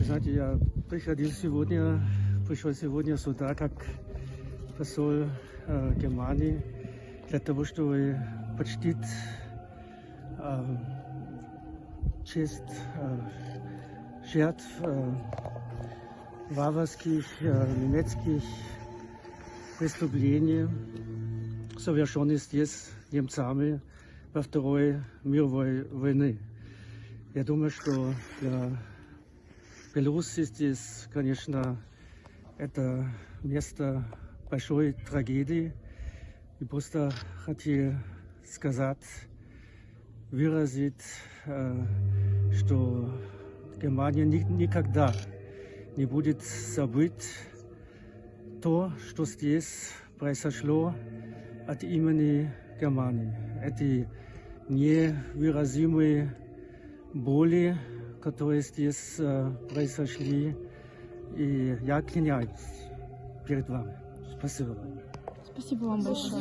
Знаете, я приходил сегодня, пришел сегодня сюда как посол э, Германии для того, чтобы почтить э, честь э, жертв э, варварских э, немецких преступлений, совершенных здесь немцами во Второй мировой войны. Я думаю, что для Беларуси здесь, конечно, это место большой трагедии. И просто хотел сказать, выразить, э, что Германия ни- никогда не будет забыть то, что здесь произошло от имени Германии. Эти невыразимые боли, которые здесь э, произошли. И я клянусь перед вами. Спасибо. Спасибо вам большое.